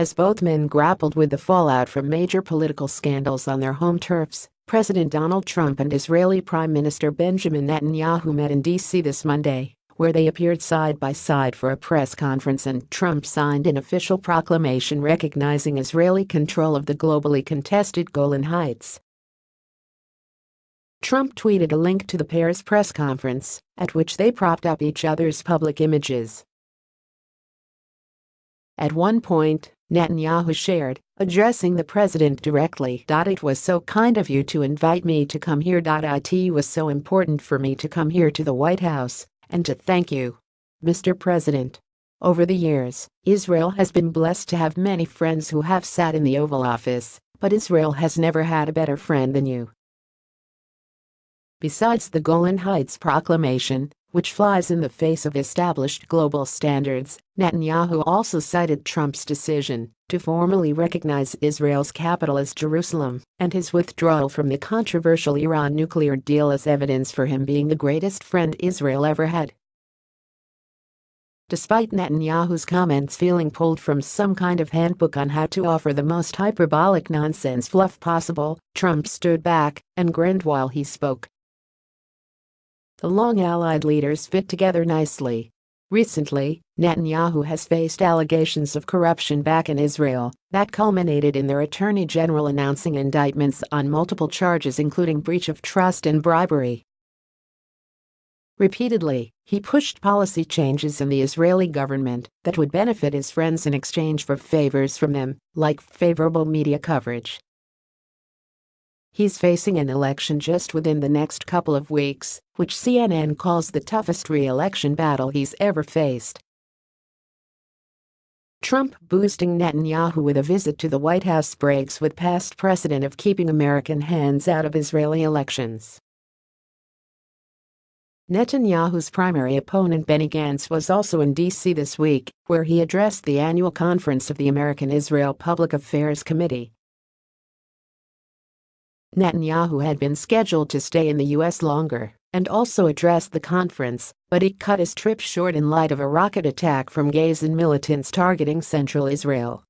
as both men grappled with the fallout from major political scandals on their home turfs. President Donald Trump and Israeli Prime Minister Benjamin Netanyahu met in D.C. this Monday, where they appeared side by side for a press conference and Trump signed an official proclamation recognizing Israeli control of the globally contested Golan Heights. Trump tweeted a link to the pair's press conference, at which they propped up each other's public images. At one point, Netanyahu shared, addressing the president directly. It was so kind of you to invite me to come here. It was so important for me to come here to the White House and to thank you, Mr. President. Over the years, Israel has been blessed to have many friends who have sat in the Oval Office, but Israel has never had a better friend than you. Besides the Golan Heights Proclamation, which flies in the face of established global standards, Netanyahu also cited Trump's decision to formally recognize Israel's capital as Jerusalem and his withdrawal from the controversial Iran nuclear deal as evidence for him being the greatest friend Israel ever had. Despite Netanyahu's comments feeling pulled from some kind of handbook on how to offer the most hyperbolic nonsense fluff possible, Trump stood back and grinned while he spoke. The long allied leaders fit together nicely. Recently, Netanyahu has faced allegations of corruption back in Israel that culminated in their attorney general announcing indictments on multiple charges including breach of trust and bribery. Repeatedly, he pushed policy changes in the Israeli government that would benefit his friends in exchange for favors from them, like favorable media coverage. He's facing an election just within the next couple of weeks, which CNN calls the toughest re-election battle he's ever faced. Trump boosting Netanyahu with a visit to the White House breaks with past precedent of keeping American hands out of Israeli elections. Netanyahu's primary opponent Benny Gantz was also in D.C. this week, where he addressed the annual conference of the American-Israel Public Affairs Committee. Netanyahu had been scheduled to stay in the U.S. longer and also address the conference, but he cut his trip short in light of a rocket attack from Gazan militants targeting central Israel.